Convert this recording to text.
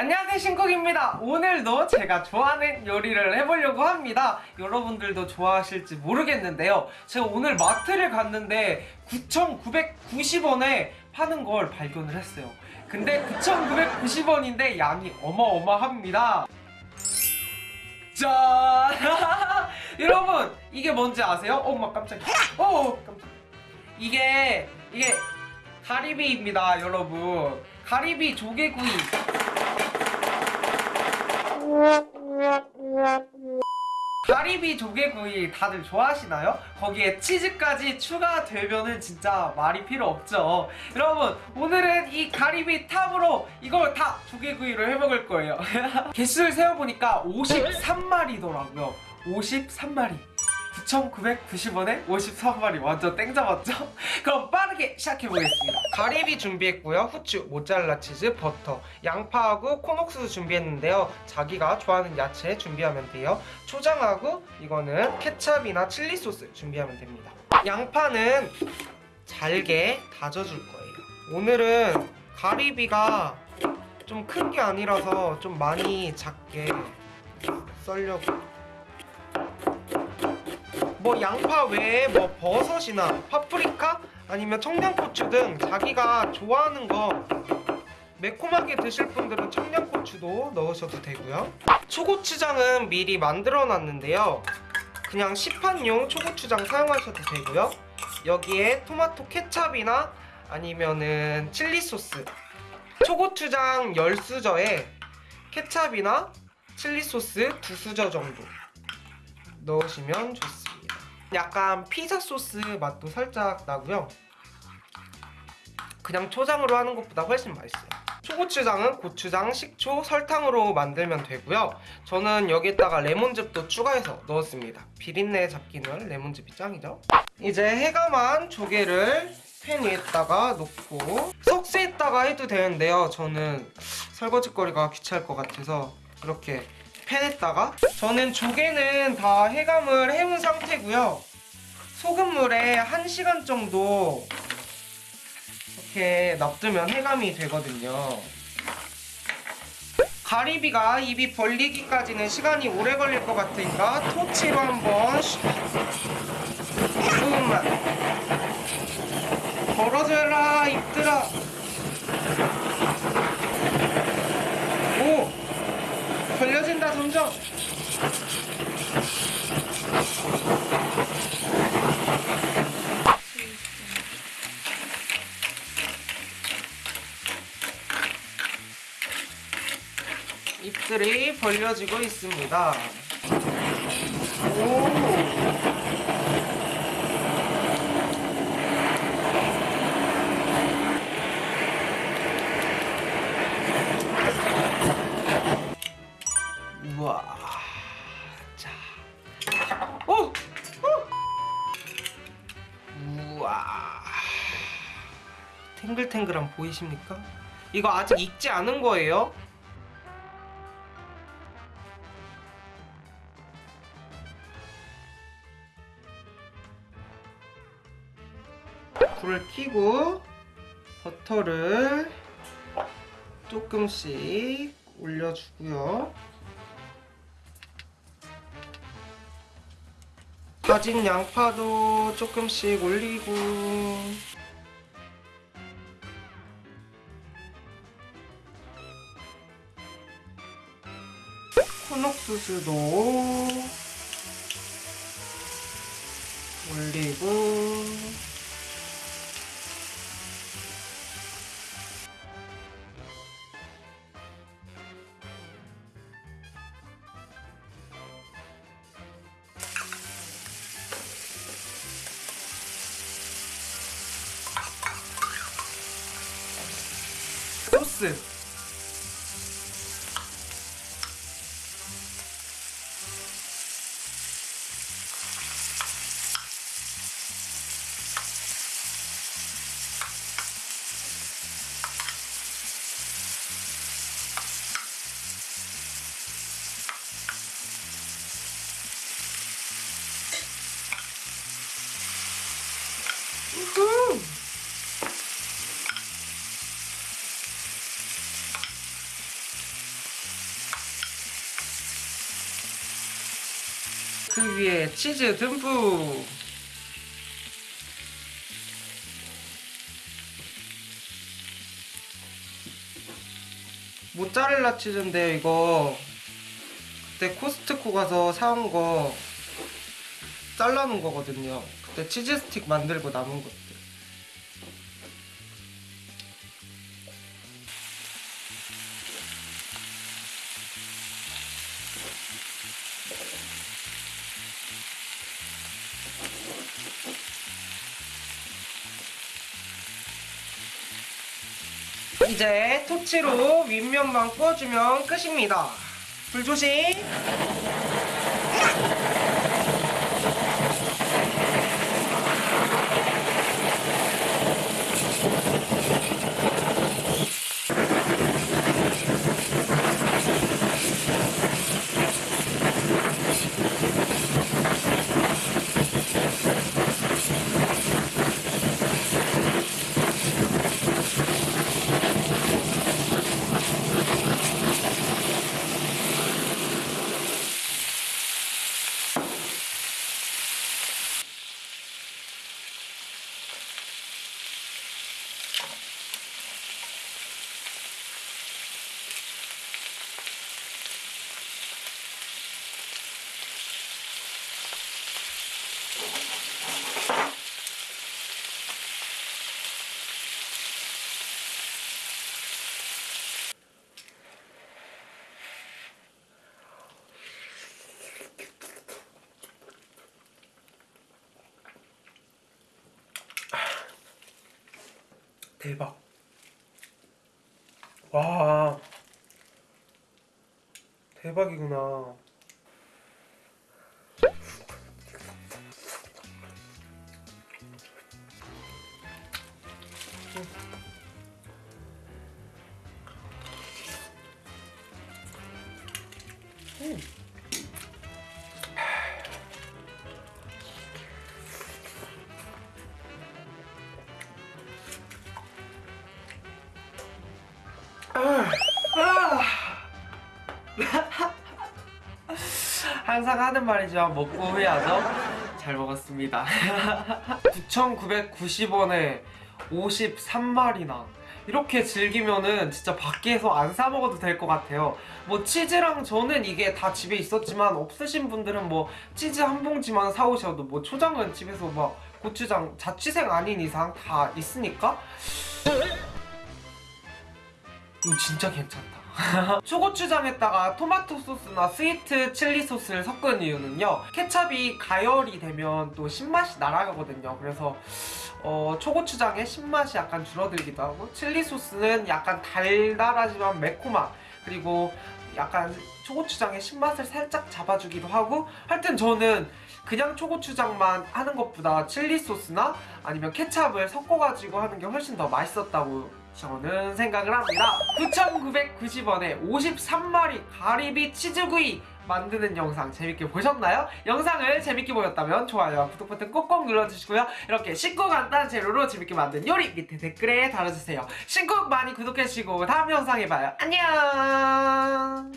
안녕하세요 신쿡입니다. 오늘도 제가 좋아하는 요리를 해보려고 합니다. 여러분들도 좋아하실지 모르겠는데요. 제가 오늘 마트를 갔는데 9,990원에 파는 걸 발견을 했어요. 근데 9,990원인데 양이 어마어마합니다. 짠! 여러분 이게 뭔지 아세요? 어, 엄마 깜짝이야. 어 깜짝 이게 이게 가리비입니다 여러분. 가리비 조개구이 가리비 조개구이 다들 좋아하시나요? 거기에 치즈까지 추가되면은 진짜 말이 필요 없죠. 여러분 오늘은 이 가리비 탑으로 이걸 다 조개구이로 해먹을 거예요. 개수를 세어보니까 53마리더라고요. 53마리 9,990원에 53마리 완전 땡 잡았죠? 그럼 빠르게 시작해보겠습니다. 가리비 준비했고요. 후추, 모짜렐라 치즈, 버터, 양파하고 콘옥수수 준비했는데요. 자기가 좋아하는 야채 준비하면 돼요. 초장하고 이거는 케찹이나 칠리 소스 준비하면 됩니다. 양파는 잘게 다져줄 거예요. 오늘은 가리비가 좀 큰 게 아니라서 좀 많이 작게 썰려고 뭐 양파 외에 뭐 버섯이나 파프리카 아니면 청양고추 등 자기가 좋아하는 거 매콤하게 드실 분들은 청양고추도 넣으셔도 되고요. 초고추장은 미리 만들어 놨는데요. 그냥 시판용 초고추장 사용하셔도 되고요. 여기에 토마토 케찹이나 아니면은 칠리 소스 초고추장 10수저에 케찹이나 칠리 소스 2수저 정도 넣으시면 좋습니다 약간 피자 소스 맛도 살짝 나고요. 그냥 초장으로 하는 것보다 훨씬 맛있어요. 초고추장은 고추장, 식초, 설탕으로 만들면 되고요. 저는 여기다가 레몬즙도 추가해서 넣었습니다. 비린내 잡기는 레몬즙이 짱이죠? 이제 해감한 조개를 팬 위에다가 놓고 석쇠에다가 해도 되는데요. 저는 설거지거리가 귀찮을 것 같아서 이렇게 팬에다가 저는 조개는 다 해감을 해온 상태고요 소금물에 1시간 정도 이렇게 놔두면 해감이 되거든요. 가리비가 입이 벌리기까지는 시간이 오래 걸릴 것 같으니까 토치로 한번 조금만. 벌어져라 입들아. 오! 벌려진다 점점 입들이 벌려지고 있습니다. 오. 탱글탱글한 보이십니까? 이거 아직 익지 않은 거예요 불을 켜고 버터를 조금씩 올려주고요. 다진 양파도 조금씩 올리고 콘옥수수도 올리고 소스 우후. 그 위에 치즈 듬뿍. 모짜렐라 치즈인데 이거. 그때 코스트코 가서 사온 거 잘라놓은 거거든요. 그때 치즈 스틱 만들고 남은 것 이제 토치로 윗면만 구워주면 끝입니다. 불 조심. 대박. 와. 대박이구나. 음. 항상 하는 말이지만 먹고 후회하죠? 잘 먹었습니다. 9,990원에 53마리나 이렇게 즐기면은 진짜 밖에서 안 사 먹어도 될 것 같아요. 뭐 치즈랑 저는 이게 다 집에 있었지만 없으신 분들은 뭐 치즈 한 봉지만 사오셔도 뭐 초장은 집에서 막 고추장 자취생 아닌 이상 다 있으니까 이거 진짜 괜찮다. 초고추장에다가 토마토 소스나 스위트 칠리 소스를 섞은 이유는요 케찹이 가열이 되면 또 신맛이 날아가거든요. 그래서 어, 초고추장의 신맛이 약간 줄어들기도 하고 칠리 소스는 약간 달달하지만 매콤한 그리고 약간 초고추장의 신맛을 살짝 잡아주기도 하고 하여튼 저는 그냥 초고추장만 하는 것보다 칠리 소스나 아니면 케찹을 섞어가지고 하는 게 훨씬 더 맛있었다고 저는 생각을 합니다. 9,990원에 53마리 가리비 치즈구이 만드는 영상 재밌게 보셨나요? 영상을 재밌게 보셨다면 좋아요와 구독 버튼 꼭꼭 눌러주시고요. 이렇게 쉽고 간단한 재료로 재밌게 만든 요리 밑에 댓글에 달아주세요. 신곡 많이 구독해주시고 다음 영상에 봐요. 안녕